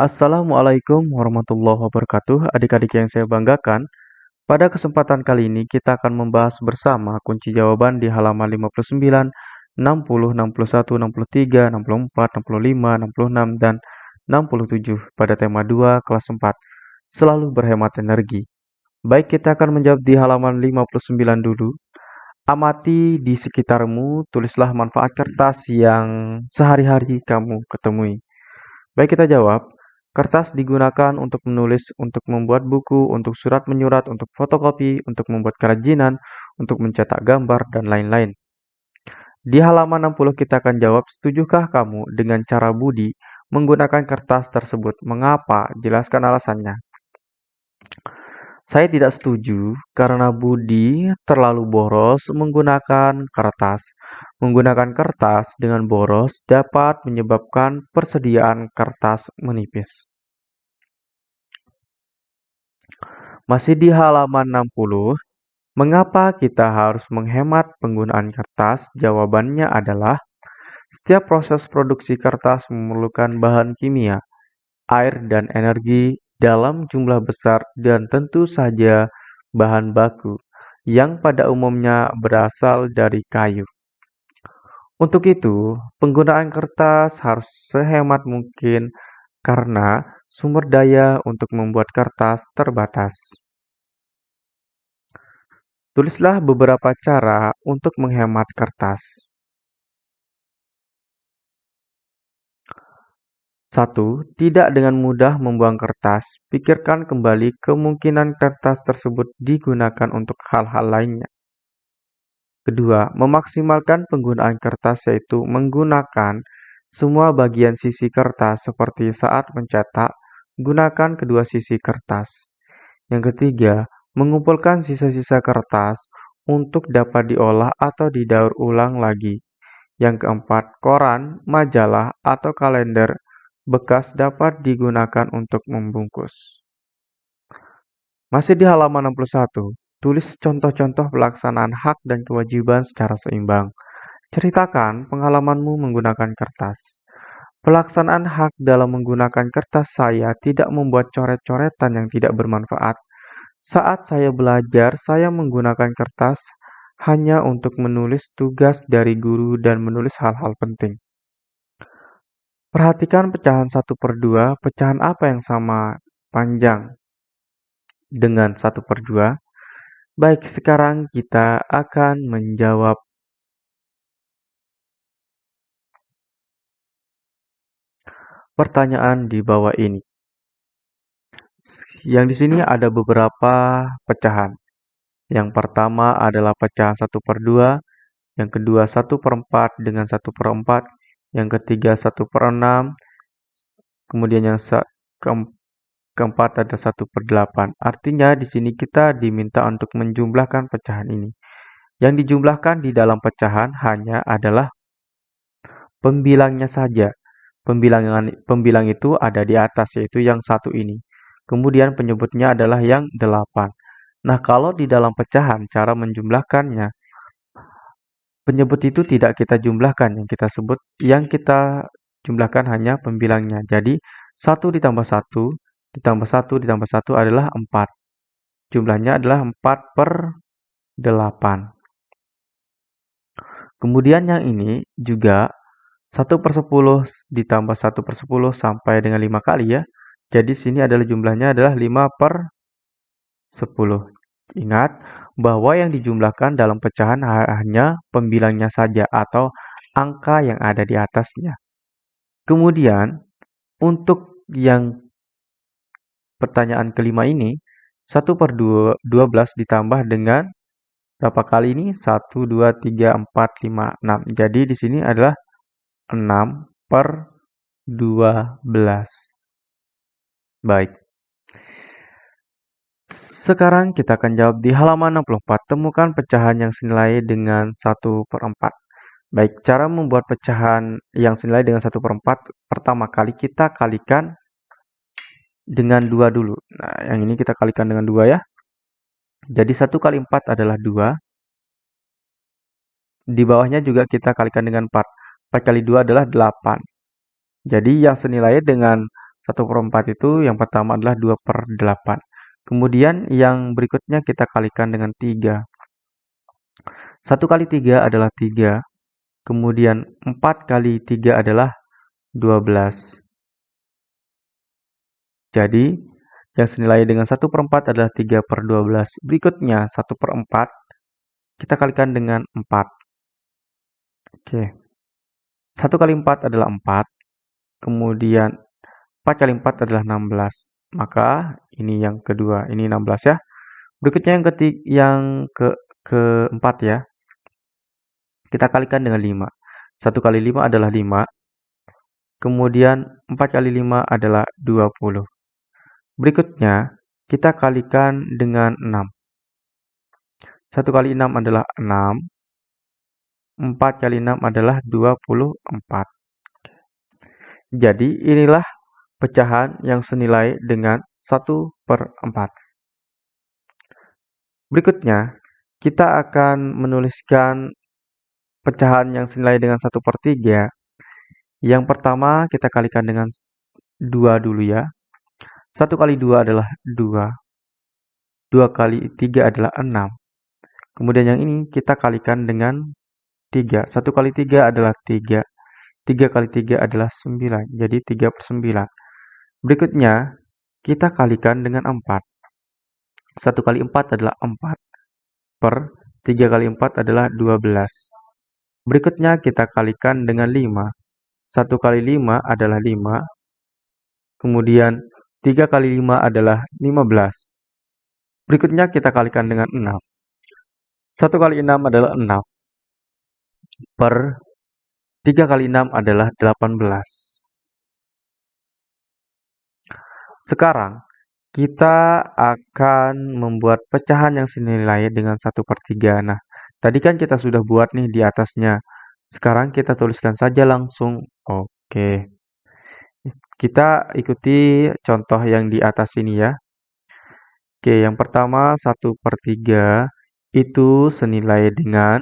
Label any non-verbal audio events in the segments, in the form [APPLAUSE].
Assalamualaikum warahmatullahi wabarakatuh. Adik-adik yang saya banggakan, pada kesempatan kali ini kita akan membahas bersama kunci jawaban di halaman 59, 60, 61, 63, 64, 65, 66, dan 67 pada tema 2 kelas 4. Selalu berhemat energi. Baik, kita akan menjawab di halaman 59 dulu. Amati di sekitarmu, tulislah manfaat kertas yang sehari-hari kamu ketemui. Baik, kita jawab. Kertas digunakan untuk menulis, untuk membuat buku, untuk surat menyurat, untuk fotokopi, untuk membuat kerajinan, untuk mencetak gambar, dan lain-lain. Di halaman 60 kita akan jawab, setujukah kamu dengan cara Budi menggunakan kertas tersebut? Mengapa? Jelaskan alasannya. Saya tidak setuju karena Budi terlalu boros menggunakan kertas. Menggunakan kertas dengan boros dapat menyebabkan persediaan kertas menipis. Masih di halaman 60, mengapa kita harus menghemat penggunaan kertas? Jawabannya adalah setiap proses produksi kertas memerlukan bahan kimia, air dan energi dalam jumlah besar dan tentu saja bahan baku yang pada umumnya berasal dari kayu. Untuk itu, penggunaan kertas harus sehemat mungkin karena sumber daya untuk membuat kertas terbatas. Tulislah beberapa cara untuk menghemat kertas. 1. Tidak dengan mudah membuang kertas. Pikirkan kembali kemungkinan kertas tersebut digunakan untuk hal-hal lainnya. Kedua, memaksimalkan penggunaan kertas yaitu menggunakan semua bagian sisi kertas seperti saat mencetak, gunakan kedua sisi kertas. Yang ketiga, mengumpulkan sisa-sisa kertas untuk dapat diolah atau didaur ulang lagi. Yang keempat, koran, majalah, atau kalender bekas dapat digunakan untuk membungkus. Masih di halaman 61, tulis contoh-contoh pelaksanaan hak dan kewajiban secara seimbang. Ceritakan pengalamanmu menggunakan kertas. Pelaksanaan hak dalam menggunakan kertas saya tidak membuat coret-coretan yang tidak bermanfaat. Saat saya belajar, saya menggunakan kertas hanya untuk menulis tugas dari guru dan menulis hal-hal penting. Perhatikan pecahan 1 per 2, pecahan apa yang sama panjang dengan 1 per 2? Baik, sekarang kita akan menjawab pertanyaan di bawah ini. Yang di sini ada beberapa pecahan. Yang pertama adalah pecahan 1 per 2, yang kedua 1 per 4 dengan 1 per 4, yang ketiga 1 per 6, kemudian yang keempat ada 1 per 8. Artinya di sini kita diminta untuk menjumlahkan pecahan ini. Yang dijumlahkan di dalam pecahan hanya adalah pembilangnya saja. Pembilangan pembilang itu ada di atas yaitu yang satu ini. Kemudian penyebutnya adalah yang 8. Nah, kalau di dalam pecahan cara menjumlahkannya penyebut itu tidak kita jumlahkan yang kita sebut yang kita jumlahkan hanya pembilangnya. Jadi 1 ditambah 1 ditambah 1 ditambah 1 adalah 4. Jumlahnya adalah 4 per 8. Kemudian yang ini juga 1 per 10 ditambah 1 per 10 sampai dengan 5 kali ya. Jadi sini adalah jumlahnya adalah 5 per 10. Ingat bahwa yang dijumlahkan dalam pecahan hanya pembilangnya saja atau angka yang ada di atasnya. Kemudian, untuk yang pertanyaan kelima ini, 1 per 2, 12 ditambah dengan berapa kali ini? 1, 2, 3, 4, 5, 6. Jadi di sini adalah 6 per 12. Baik. Sekarang kita akan jawab di halaman 64. Temukan pecahan yang senilai dengan 1 per 4. Baik, cara membuat pecahan yang senilai dengan 1 per 4, pertama kali kita kalikan dengan 2 dulu. Nah, yang ini kita kalikan dengan 2 ya. Jadi 1 kali 4 adalah 2. Di bawahnya juga kita kalikan dengan 4. 4 kali 2 adalah 8. Jadi yang senilai dengan 1 per 4 itu yang pertama adalah 2 per 8. Kemudian yang berikutnya kita kalikan dengan 3. 1 kali 3 adalah 3. Kemudian 4 kali 3 adalah 12. Jadi, yang senilai dengan 1 per 4 adalah 3 per 12. Berikutnya, 1 per 4 kita kalikan dengan 4. Oke. 1 kali 4 adalah 4. Kemudian 4 kali 4 adalah 16. Maka ini yang kedua, ini 16 ya. Berikutnya yang ketiga, yang ke keempat ya. Kita kalikan dengan 5. 1 kali 5 adalah 5. Kemudian 4 kali 5 adalah 20. Berikutnya, kita kalikan dengan 6. 1 kali 6 adalah 6. 4 kali 6 adalah 24. Jadi, inilah pecahan yang senilai dengan 1 per 4. Berikutnya, kita akan menuliskan pecahan yang senilai dengan 1 per 3. Yang pertama, kita kalikan dengan 2 dulu ya. 1 kali 2 adalah 2. 2 kali 3 adalah 6. Kemudian yang ini kita kalikan dengan 3. 1 kali 3 adalah 3. 3 kali 3 adalah 9. Jadi 3 per 9. Berikutnya, kita kalikan dengan 4. 1 kali 4 adalah 4. Per 3 kali 4 adalah 12. Berikutnya kita kalikan dengan 5. 1 kali 5 adalah 5. Kemudian 3 kali 5 adalah 15. Berikutnya kita kalikan dengan 6. 1 kali 6 adalah 6. Per 3 kali 6 adalah 18. Sekarang, kita akan membuat pecahan yang senilai dengan 1 per 3. Nah, tadi kan kita sudah buat nih di atasnya. Sekarang kita tuliskan saja langsung. Oke. Kita ikuti contoh yang di atas ini ya. Oke, yang pertama 1 per 3 itu senilai dengan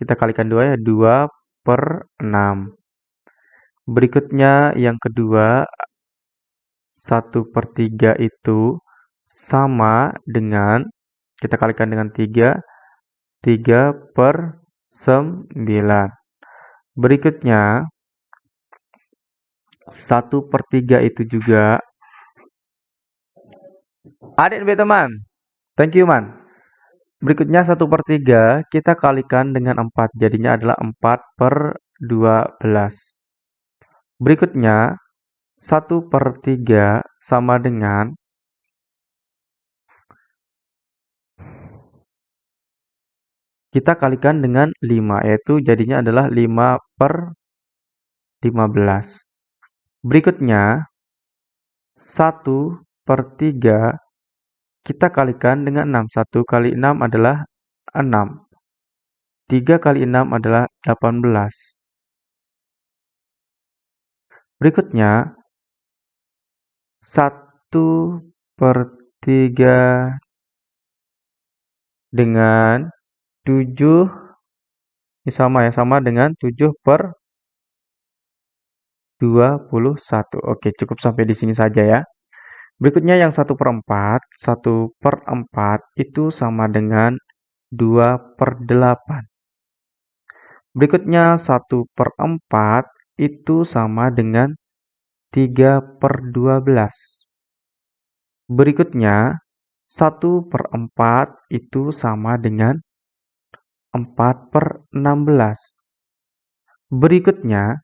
kita kalikan 2 ya, 2 per 6. Berikutnya yang kedua 1 per 3 itu sama dengan, kita kalikan dengan 3, 3 per 9. Berikutnya, 1 per 3 itu juga, adik lebih teman, thank you man. Berikutnya 1 per 3 kita kalikan dengan 4, jadinya adalah 4 per 12. Berikutnya 1 per 3 sama dengan kita kalikan dengan 5, yaitu jadinya adalah 5 per 15. Berikutnya, 1 per 3 kita kalikan dengan 6. 1 kali 6 adalah 6. 3 kali 6 adalah 18. Berikutnya, 1 per 3 dengan 7 ini sama ya, sama dengan 7 per 21. Oke, cukup sampai di sini saja ya. Berikutnya yang 1 per 4, 1 per 4 itu sama dengan 2 per 8. Berikutnya 1 per 4 itu sama dengan 3 per 12. Berikutnya, 1 per 4 itu sama dengan 4 per 16. Berikutnya,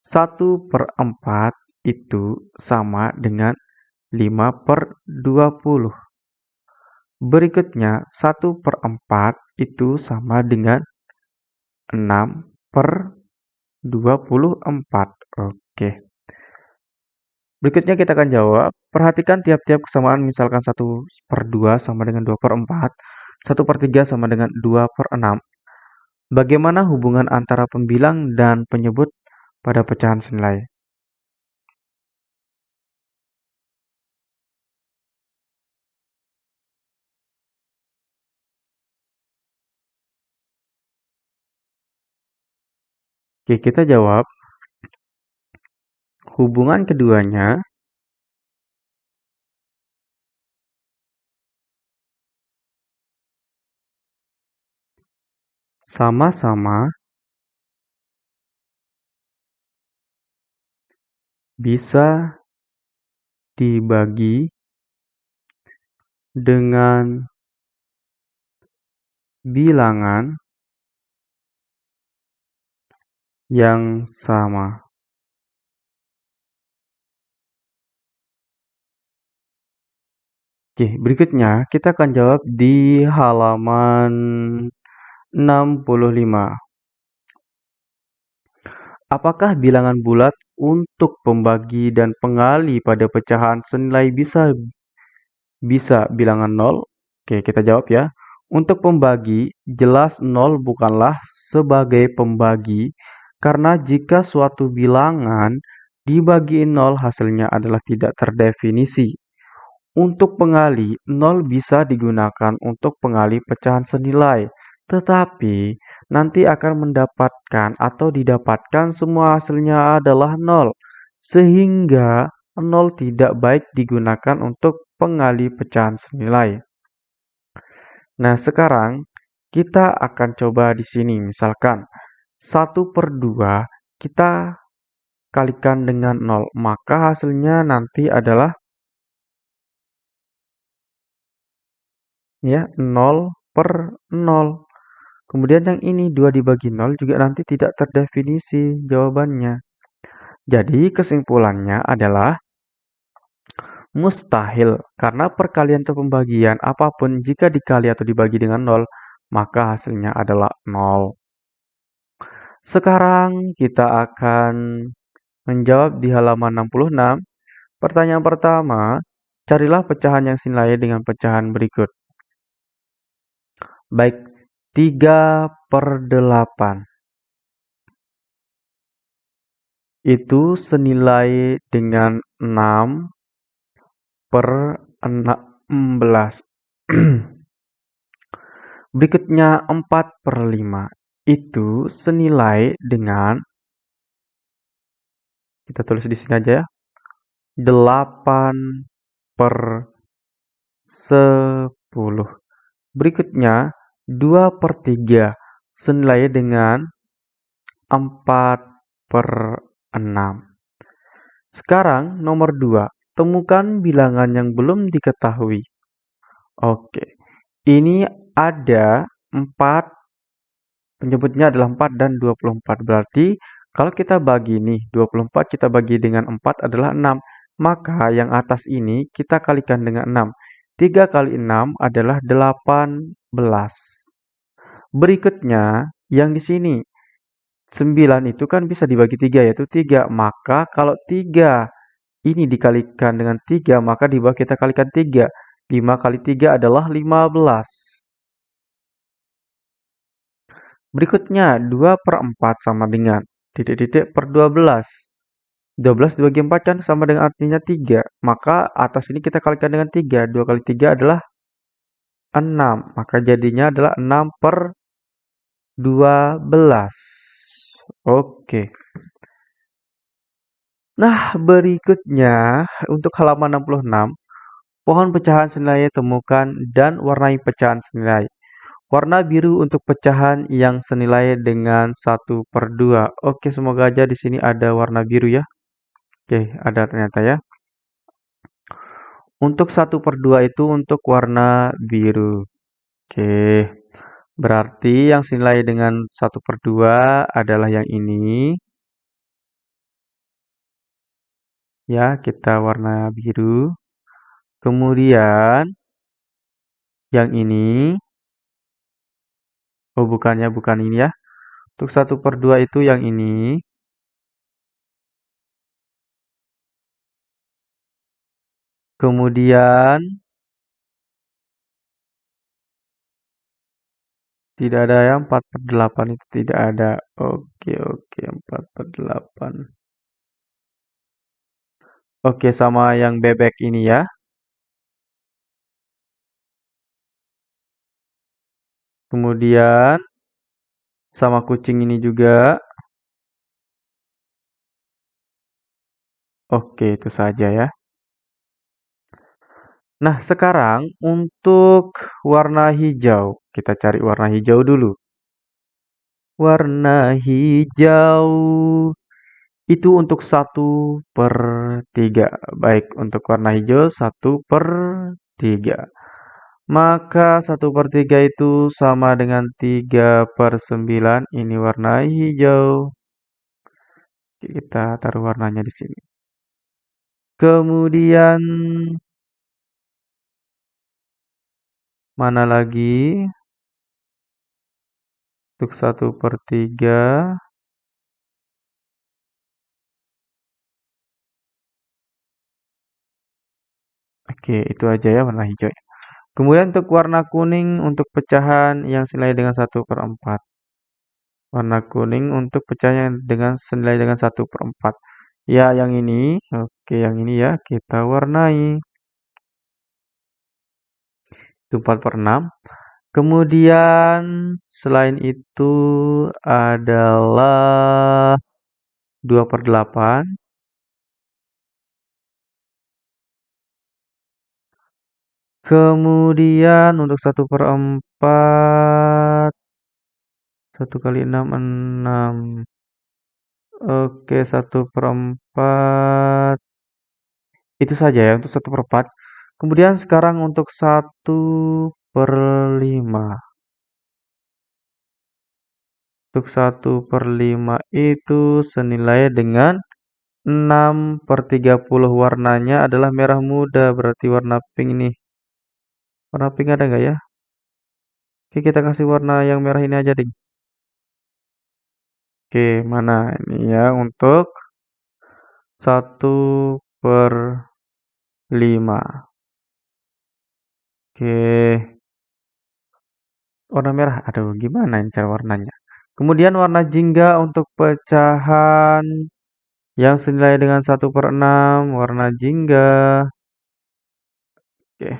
1 per 4 itu sama dengan 5 per 20. Berikutnya, 1 per 4 itu sama dengan 6 per 24. Oke. Berikutnya kita akan jawab. Perhatikan tiap-tiap kesamaan misalkan 1 per 2 sama dengan 2 per 4. 1 per 3 sama dengan 2 per 6. Bagaimana hubungan antara pembilang dan penyebut pada pecahan senilai? Oke, kita jawab. hubungan keduanya sama-sama bisa dibagi dengan bilangan yang sama. Oke, berikutnya kita akan jawab di halaman 65. Apakah bilangan bulat untuk pembagi dan pengali pada pecahan senilai bisa bisa bilangan 0? Oke, kita jawab ya. Untuk pembagi, jelas 0 bukanlah sebagai pembagi karena jika suatu bilangan dibagi 0 hasilnya adalah tidak terdefinisi. Untuk pengali, 0 bisa digunakan untuk pengali pecahan senilai, tetapi nanti akan mendapatkan atau didapatkan semua hasilnya adalah nol, sehingga nol tidak baik digunakan untuk pengali pecahan senilai. Nah, sekarang kita akan coba di sini, misalkan 1 per 2 kita kalikan dengan 0, maka hasilnya nanti adalah ya 0 per 0. Kemudian yang ini 2 dibagi 0 juga nanti tidak terdefinisi jawabannya. Jadi kesimpulannya adalah mustahil karena perkalian atau pembagian apa pun jika dikali atau dibagi dengan 0 maka hasilnya adalah 0. Sekarang kita akan menjawab di halaman 66. Pertanyaan pertama, carilah pecahan yang senilai dengan pecahan berikut. Baik, 3 per 8 itu senilai dengan 6 per 16. [CLEARS THROAT] Berikutnya 4 per 5 itu senilai dengan kita tulis di sini aja ya 8 per 10. Berikutnya 2 per 3 senilai dengan 4 per 6. Sekarang nomor 2. Temukan bilangan yang belum diketahui. Oke. Ini ada 4 penyebutnya adalah 4 dan 24. Berarti kalau kita bagi nih 24 kita bagi dengan 4 adalah 6. Maka yang atas ini kita kalikan dengan 6. 3 kali 6 adalah 18. Berikutnya, yang di sini 9 itu kan bisa dibagi 3 yaitu 3. Maka kalau 3 ini dikalikan dengan 3, maka di bawah kita kalikan 3. 5 kali 3 adalah 15. Berikutnya 2 per 4 sama dengan titik-titik per 12. 12 dibagi 4 kan sama dengan artinya 3. Maka atas ini kita kalikan dengan 3. 2 kali 3 adalah 6. Maka jadinya adalah 6 per 12. Oke. Nah, berikutnya untuk halaman 66, pohon pecahan senilai temukan dan warnai pecahan senilai. Warna biru untuk pecahan yang senilai dengan 1 per 2. Oke, semoga aja di sini ada warna biru ya. Oke, ada ternyata ya. Untuk 1 per 2 itu untuk warna biru. Oke. Berarti yang senilai dengan 1 per 2 adalah yang ini. Ya, kita warna biru. Kemudian, yang ini. Oh, bukannya, bukan ini ya. Untuk 1 per 2 itu yang ini. Kemudian, Tidak ada ya 4 per 8 itu tidak ada. Oke, oke 4 per 8. Oke, sama yang bebek ini ya. Kemudian sama kucing ini juga. Oke, itu saja ya. Nah, sekarang untuk warna hijau. Kita cari warna hijau dulu. Warna hijau itu untuk 1 per 3. Baik, untuk warna hijau 1 per 3. Maka 1 per 3 itu sama dengan 3 per 9. Ini warna hijau. Kita taruh warnanya di sini. Kemudian mana lagi? Untuk 1 per 3 Oke, itu aja ya warna hijau. Kemudian untuk warna kuning untuk pecahan yang senilai dengan 1 per 4. Warna kuning untuk pecahan dengan senilai dengan 1 per 4. Ya, yang ini. Oke, yang ini ya. Kita warnai. Itu 4 per 6. Kemudian selain itu adalah 2 per 8. Kemudian untuk 1 per 4 1 kali 6, 6 Oke, 1 per 4 Itu saja ya untuk 1 per 4 Kemudian sekarang untuk 1 per 5 Untuk 1 per 5 itu senilai dengan 6 per 30 warnanya adalah merah muda Berarti warna pink nih Warna pink ada nggak ya? Oke, kita kasih warna yang merah ini aja, ding. Oke, mana ini ya untuk 1 per 5. Oke. Warna merah. Aduh, gimana ini cara warnanya? Kemudian warna jingga untuk pecahan yang senilai dengan 1 per 6. Warna jingga. Oke.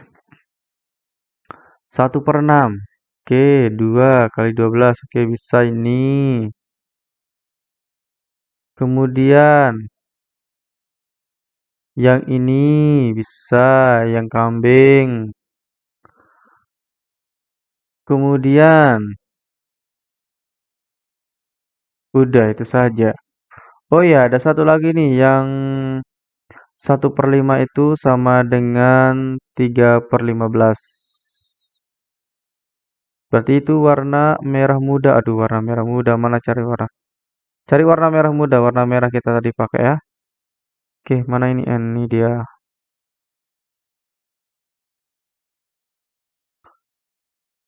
1 per 6. Oke, 2 kali 12. Oke, bisa ini. Kemudian yang ini bisa, yang kambing. Kemudian udah itu saja. Oh ya, ada satu lagi nih yang 1 per 5 itu sama dengan 3 per 15. Berarti itu warna merah muda. Aduh, warna merah muda. Mana cari warna? Cari warna merah muda. Warna merah kita tadi pakai ya. Oke, mana ini? Ini dia.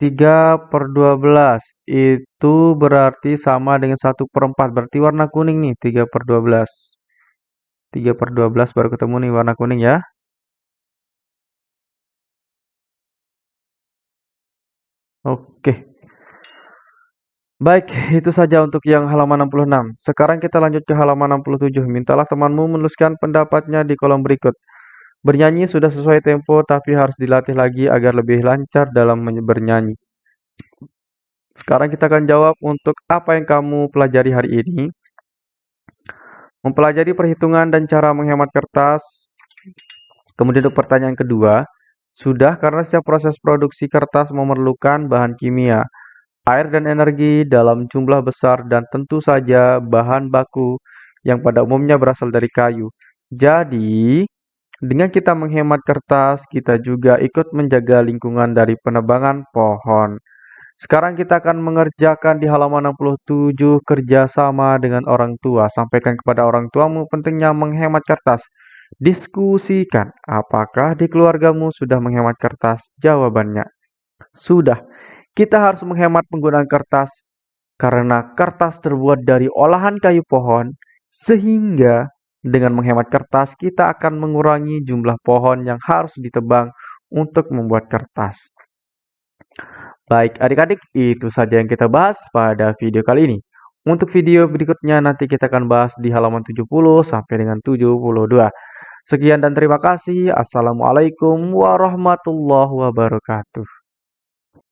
Tiga per dua belas itu berarti sama dengan satu per empat. Berarti warna kuning nih. Tiga per dua belas. Tiga per dua belas baru ketemu nih warna kuning ya. Oke. Baik, itu saja untuk yang halaman 66. Sekarang kita lanjut ke halaman 67. Mintalah temanmu menuliskan pendapatnya di kolom berikut. Bernyanyi sudah sesuai tempo, tapi harus dilatih lagi agar lebih lancar dalam bernyanyi. Sekarang kita akan jawab untuk apa yang kamu pelajari hari ini. Mempelajari perhitungan dan cara menghemat kertas. Kemudian untuk pertanyaan kedua, sudah karena setiap proses produksi kertas memerlukan bahan kimia air dan energi dalam jumlah besar dan tentu saja bahan baku yang pada umumnya berasal dari kayu. Jadi, dengan kita menghemat kertas, kita juga ikut menjaga lingkungan dari penebangan pohon. Sekarang kita akan mengerjakan di halaman 67 kerjasama dengan orang tua. Sampaikan kepada orang tuamu pentingnya menghemat kertas. Diskusikan apakah di keluargamu sudah menghemat kertas. Jawabannya, sudah. Kita harus menghemat penggunaan kertas karena kertas terbuat dari olahan kayu pohon, sehingga dengan menghemat kertas kita akan mengurangi jumlah pohon yang harus ditebang untuk membuat kertas. Baik, adik-adik, itu saja yang kita bahas pada video kali ini. Untuk video berikutnya nanti kita akan bahas di halaman 70 sampai dengan 72. Sekian dan terima kasih. Assalamualaikum warahmatullahi wabarakatuh.